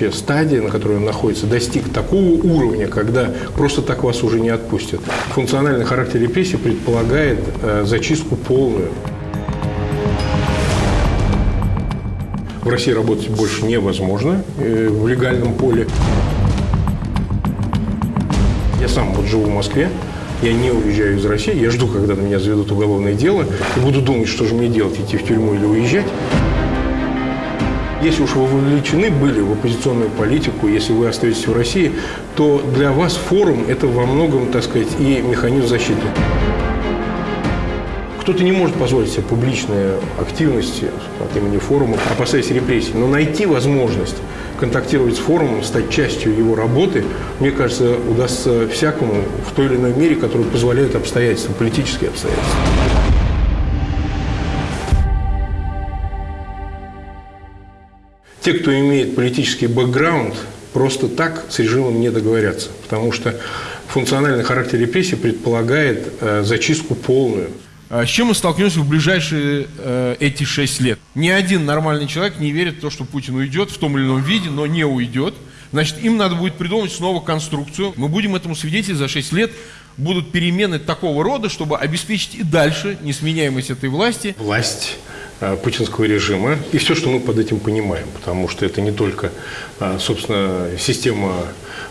вообще стадия, на которой он находится, достиг такого уровня, когда просто так вас уже не отпустят. Функциональный характер репрессий предполагает э, зачистку полную. В России работать больше невозможно э, в легальном поле. Я сам вот живу в Москве, я не уезжаю из России, я жду, когда на меня заведут уголовное дело, и буду думать, что же мне делать, идти в тюрьму или уезжать. Если уж вы вовлечены были в оппозиционную политику, если вы остаетесь в России, то для вас форум – это во многом, так сказать, и механизм защиты. Кто-то не может позволить себе публичные активности от имени форума, опасаясь репрессий, но найти возможность контактировать с форумом, стать частью его работы, мне кажется, удастся всякому в той или иной мере, который позволяет обстоятельства, политические обстоятельства. Те, кто имеет политический бэкграунд, просто так с режимом не договорятся, потому что функциональный характер репрессий предполагает э, зачистку полную. А с чем мы столкнемся в ближайшие э, эти шесть лет? Ни один нормальный человек не верит в то, что Путин уйдет в том или ином виде, но не уйдет. Значит, им надо будет придумать снова конструкцию. Мы будем этому свидетелем за 6 лет. Будут перемены такого рода, чтобы обеспечить и дальше несменяемость этой власти. Власть путинского режима. И все, что мы под этим понимаем, потому что это не только, э, собственно, система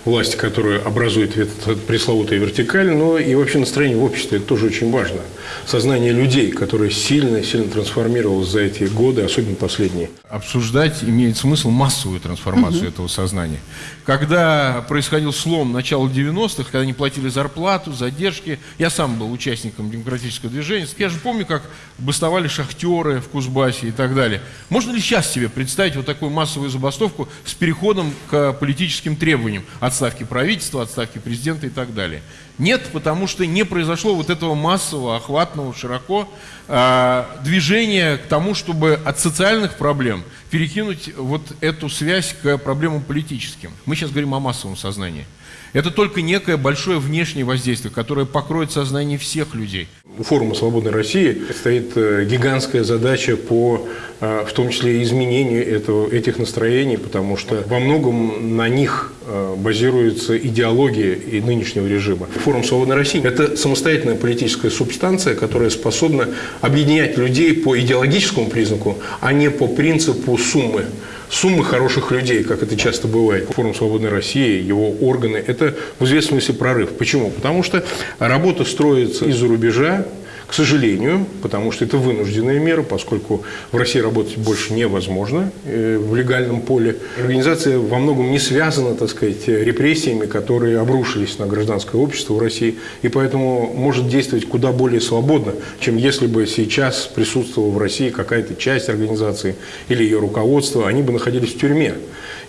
власти, которая образует этот пресловутая вертикаль, но и вообще настроение в обществе, это тоже очень важно. Сознание людей, которое сильно-сильно трансформировалось за эти годы, особенно последние. Обсуждать имеет смысл массовую трансформацию угу. этого сознания. Когда происходил слом начала 90-х, когда не платили зарплату, задержки, я сам был участником демократического движения, я же помню, как бастовали шахтеры в Кузбассе и так далее. Можно ли сейчас себе представить вот такую массовую забастовку с переходом к политическим требованиям? Отставки правительства, отставки президента и так далее. Нет, потому что не произошло вот этого массового, охватного, широко э, движения к тому, чтобы от социальных проблем перекинуть вот эту связь к проблемам политическим. Мы сейчас говорим о массовом сознании. Это только некое большое внешнее воздействие, которое покроет сознание всех людей. У форума «Свободной России» стоит э, гигантская задача по, э, в том числе, изменению этого, этих настроений, потому что во многом на них э, базируется идеология и нынешнего режима. Форум «Свободной России» – это самостоятельная политическая субстанция, которая способна объединять людей по идеологическому признаку, а не по принципу суммы суммы хороших людей, как это часто бывает. Форум «Свободной России», его органы – это в известном смысле прорыв. Почему? Потому что работа строится из-за рубежа, к сожалению, потому что это вынужденная мера, поскольку в России работать больше невозможно э, в легальном поле. Организация во многом не связана, так сказать, репрессиями, которые обрушились на гражданское общество в России, и поэтому может действовать куда более свободно, чем если бы сейчас присутствовала в России какая-то часть организации или ее руководство, они бы находились в тюрьме.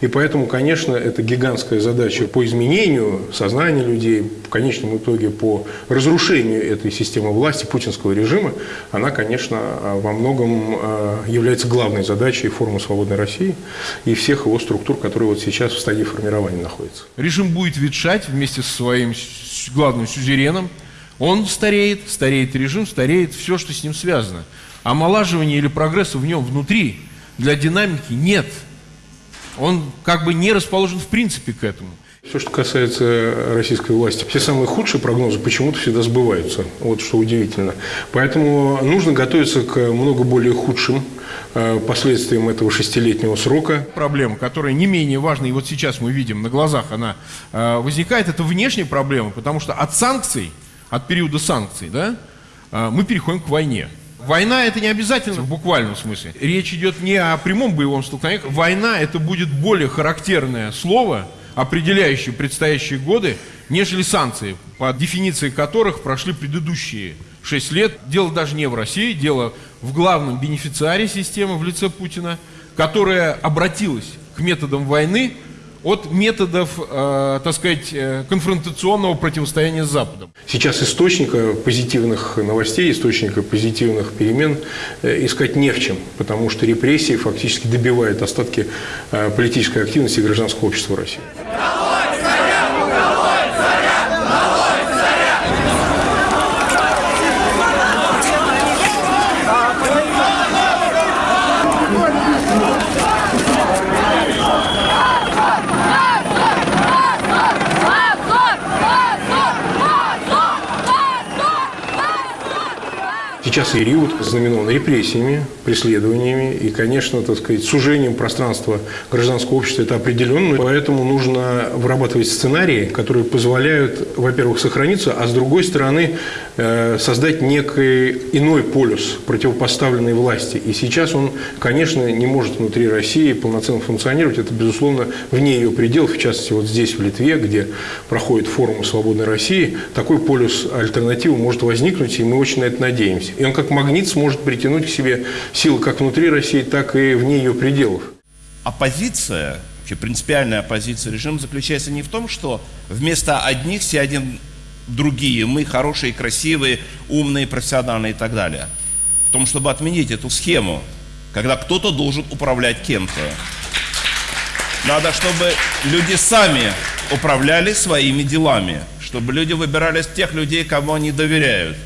И поэтому, конечно, это гигантская задача по изменению сознания людей, в конечном итоге по разрушению этой системы власти, путинского режима, она, конечно, во многом а, является главной задачей форума «Свободной России» и всех его структур, которые вот сейчас в стадии формирования находятся. Режим будет ветшать вместе со своим главным сюзереном. Он стареет, стареет режим, стареет все, что с ним связано. Омолаживания или прогресса в нем внутри для динамики нет – он как бы не расположен в принципе к этому. Все, что касается российской власти, все самые худшие прогнозы почему-то всегда сбываются. Вот что удивительно. Поэтому нужно готовиться к много более худшим э, последствиям этого шестилетнего срока. Проблема, которая не менее важна, и вот сейчас мы видим на глазах она э, возникает, это внешняя проблема, потому что от санкций, от периода санкций, да, э, мы переходим к войне. Война это не обязательно в буквальном смысле. Речь идет не о прямом боевом столкновении. Война это будет более характерное слово, определяющее предстоящие годы, нежели санкции, по дефиниции которых прошли предыдущие шесть лет. Дело даже не в России, дело в главном бенефициаре системы в лице Путина, которая обратилась к методам войны от методов, э, так сказать, э, конфронтационного противостояния с Западом. Сейчас источника позитивных новостей, источника позитивных перемен э, искать не в чем, потому что репрессии фактически добивают остатки э, политической активности гражданского общества России. Сейчас период знаменован репрессиями, преследованиями и, конечно, так сказать, сужением пространства гражданского общества это определенно. Поэтому нужно вырабатывать сценарии, которые позволяют, во-первых, сохраниться, а с другой стороны создать некий иной полюс противопоставленной власти. И сейчас он, конечно, не может внутри России полноценно функционировать. Это, безусловно, вне ее пределов, в частности, вот здесь, в Литве, где проходит форум «Свободной России», такой полюс альтернативы может возникнуть, и мы очень на это надеемся. И он как магнит сможет притянуть к себе силы как внутри России, так и вне ее пределов. Оппозиция, вообще принципиальная оппозиция режима заключается не в том, что вместо одних сядем другие, мы хорошие, красивые, умные, профессиональные и так далее. В том, чтобы отменить эту схему, когда кто-то должен управлять кем-то. Надо, чтобы люди сами управляли своими делами, чтобы люди выбирали тех людей, кому они доверяют,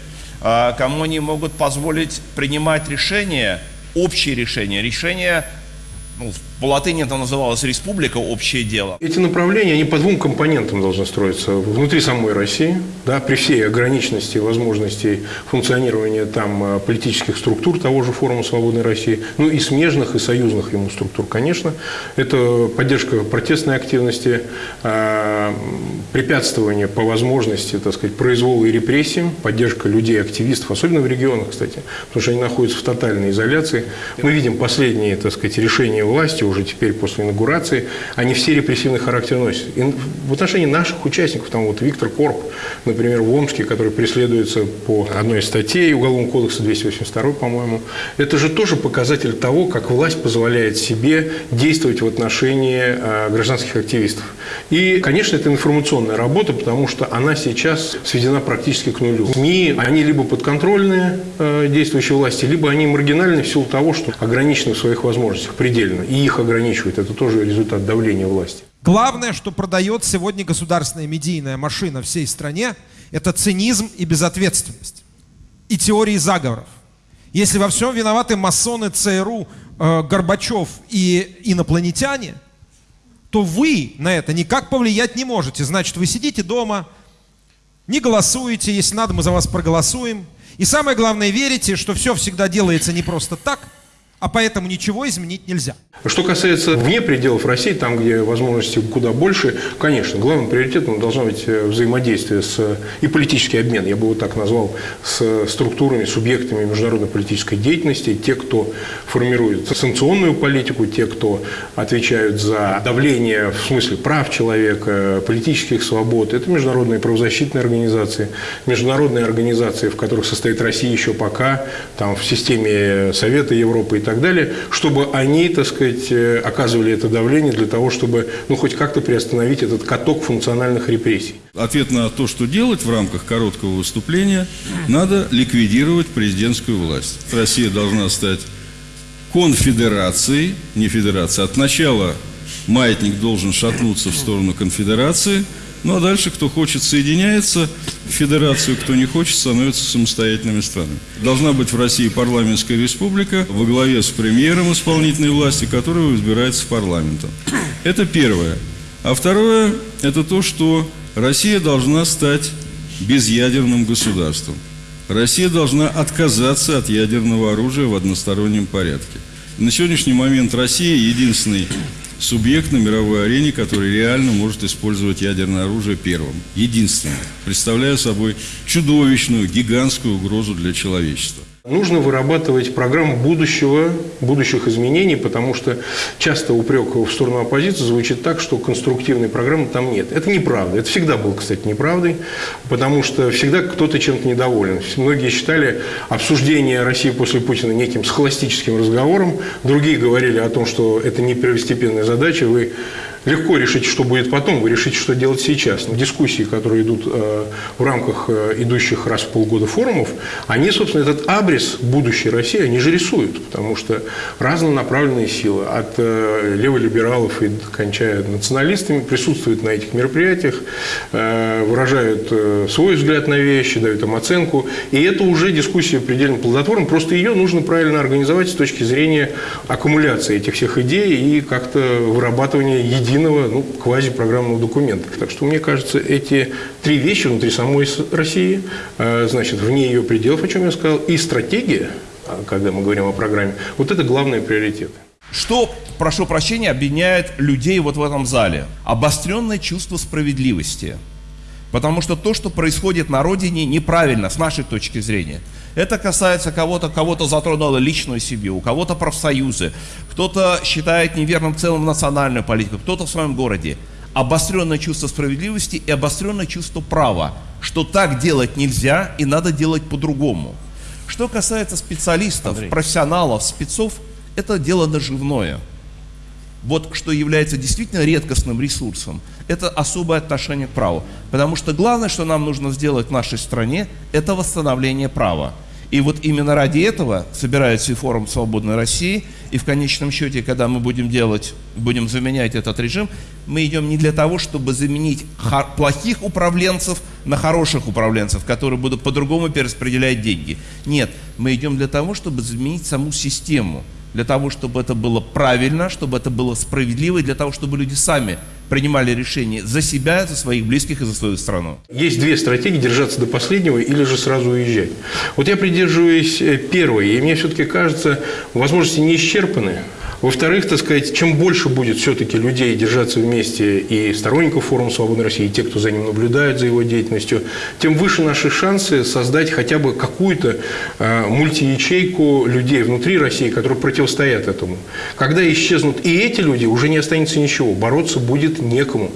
а, кому они могут позволить принимать решения, общие решения, решения ну, по латыни это называлось республика, общее дело. Эти направления, они по двум компонентам должны строиться. Внутри самой России, да, при всей ограниченности возможностей функционирования там э, политических структур того же форума «Свободной России», ну и смежных, и союзных ему структур, конечно. Это поддержка протестной активности, э, препятствование по возможности, так сказать, произвола и репрессиям, поддержка людей, активистов, особенно в регионах, кстати, потому что они находятся в тотальной изоляции. Мы видим последние, так сказать, решения власти уже теперь после инаугурации, они все репрессивный характер носят. И в отношении наших участников, там вот Виктор Корп, например, в Омске, который преследуется по одной из статей Уголовного кодекса 282, по-моему, это же тоже показатель того, как власть позволяет себе действовать в отношении э, гражданских активистов. И, конечно, это информационная работа, потому что она сейчас сведена практически к нулю. СМИ, они либо подконтрольные э, действующей власти, либо они маргинальны в силу того, что ограничены в своих возможностях предельно. И их ограничивают. Это тоже результат давления власти. Главное, что продает сегодня государственная медийная машина всей стране, это цинизм и безответственность. И теории заговоров. Если во всем виноваты масоны, ЦРУ, э, Горбачев и инопланетяне, то вы на это никак повлиять не можете. Значит, вы сидите дома, не голосуете, если надо, мы за вас проголосуем. И самое главное, верите, что все всегда делается не просто так – а поэтому ничего изменить нельзя. Что касается вне пределов России, там, где возможности куда больше, конечно, главным приоритетом должно быть э, взаимодействие с, и политический обмен, я бы его так назвал, с структурами, субъектами международной политической деятельности, те, кто формирует санкционную политику, те, кто отвечают за давление в смысле прав человека, политических свобод. Это международные правозащитные организации, международные организации, в которых состоит Россия еще пока, там, в системе Совета Европы и так далее, чтобы они, так сказать, э, оказывали это давление для того, чтобы, ну, хоть как-то приостановить этот каток функциональных репрессий. Ответ на то, что делать в рамках короткого выступления, надо ликвидировать президентскую власть. Россия должна стать конфедерацией, не федерацией. От начала маятник должен шатнуться в сторону конфедерации – ну а дальше, кто хочет, соединяется в федерацию, кто не хочет, становится самостоятельными странами. Должна быть в России парламентская республика во главе с премьером исполнительной власти, которого избирается парламентом. Это первое. А второе – это то, что Россия должна стать безъядерным государством. Россия должна отказаться от ядерного оружия в одностороннем порядке. На сегодняшний момент Россия единственный субъект на мировой арене, который реально может использовать ядерное оружие первым, единственным, представляя собой чудовищную, гигантскую угрозу для человечества. Нужно вырабатывать программу будущего, будущих изменений, потому что часто упрек в сторону оппозиции звучит так, что конструктивной программы там нет. Это неправда. Это всегда было, кстати, неправдой, потому что всегда кто-то чем-то недоволен. Многие считали обсуждение России после Путина неким схоластическим разговором. Другие говорили о том, что это не первостепенная задача. Вы легко решить, что будет потом, вы решите, что делать сейчас. Но дискуссии, которые идут э, в рамках э, идущих раз в полгода форумов, они, собственно, этот абрис будущей России, они же рисуют, потому что разнонаправленные силы, от э, леволибералов и кончая националистами, присутствуют на этих мероприятиях, выражают свой взгляд на вещи, дают им оценку, и это уже дискуссия предельно плодотворна, просто ее нужно правильно организовать с точки зрения аккумуляции этих всех идей и как-то вырабатывания единого единого ну, квазипрограммного документа. Так что, мне кажется, эти три вещи внутри самой России, э, значит, вне ее пределов, о чем я сказал, и стратегия, а, когда мы говорим о программе, вот это главные приоритеты. Что, прошу прощения, объединяет людей вот в этом зале? Обостренное чувство справедливости. Потому что то, что происходит на родине, неправильно с нашей точки зрения. Это касается кого-то, кого-то затронуло личную семью, у кого-то профсоюзы, кто-то считает неверным в целом национальную политику, кто-то в своем городе. Обостренное чувство справедливости и обостренное чувство права, что так делать нельзя и надо делать по-другому. Что касается специалистов, Андрей. профессионалов, спецов, это дело наживное. Вот что является действительно редкостным ресурсом, это особое отношение к праву. Потому что главное, что нам нужно сделать в нашей стране, это восстановление права. И вот именно ради этого собирается и форум «Свободной России», и в конечном счете, когда мы будем делать, будем заменять этот режим, мы идем не для того, чтобы заменить плохих управленцев на хороших управленцев, которые будут по-другому перераспределять деньги. Нет, мы идем для того, чтобы заменить саму систему – для того, чтобы это было правильно, чтобы это было справедливо, и для того, чтобы люди сами принимали решения за себя, за своих близких и за свою страну. Есть две стратегии – держаться до последнего или же сразу уезжать. Вот я придерживаюсь э, первой, и мне все-таки кажется, возможности не исчерпаны. Во-вторых, так сказать, чем больше будет все-таки людей держаться вместе и сторонников форума «Свободной России», и те, кто за ним наблюдает, за его деятельностью, тем выше наши шансы создать хотя бы какую-то э, мультиячейку людей внутри России, которые противостоят этому. Когда исчезнут и эти люди, уже не останется ничего, бороться будет некому.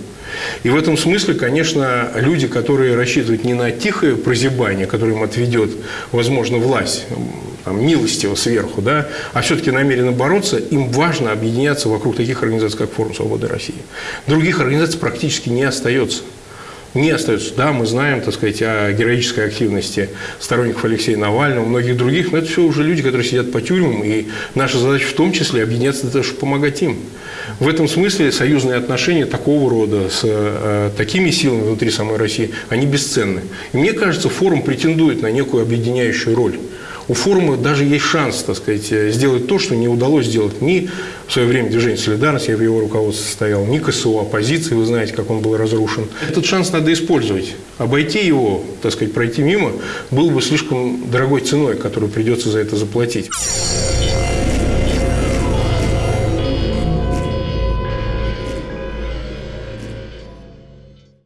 И в этом смысле, конечно, люди, которые рассчитывают не на тихое прозябание, которое им отведет, возможно, власть, там, милостиво сверху, да, а все-таки намерены бороться, им важно объединяться вокруг таких организаций, как Форум Свободы России. Других организаций практически не остается не остается. Да, мы знаем, так сказать, о героической активности сторонников Алексея Навального, многих других, но это все уже люди, которые сидят по тюрьмам, и наша задача в том числе объединяться для того, чтобы помогать им. В этом смысле союзные отношения такого рода с э, такими силами внутри самой России, они бесценны. И мне кажется, форум претендует на некую объединяющую роль у форума даже есть шанс, так сказать, сделать то, что не удалось сделать ни в свое время движение «Солидарность», я в его руководстве состоял, ни КСУ оппозиции, вы знаете, как он был разрушен. Этот шанс надо использовать. Обойти его, так сказать, пройти мимо, было бы слишком дорогой ценой, которую придется за это заплатить.